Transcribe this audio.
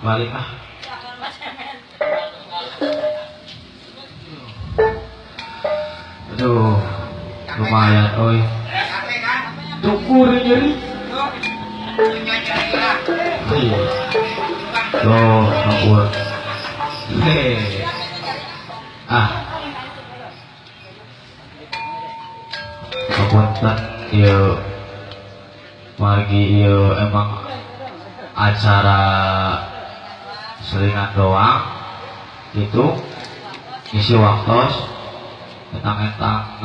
balik ah. Aduh lumayan oi. Tukur nyeri loh ngabur hehe ah. Kapunten iya. Margi iya emang acara selingan doang itu isi waktu entang-entangan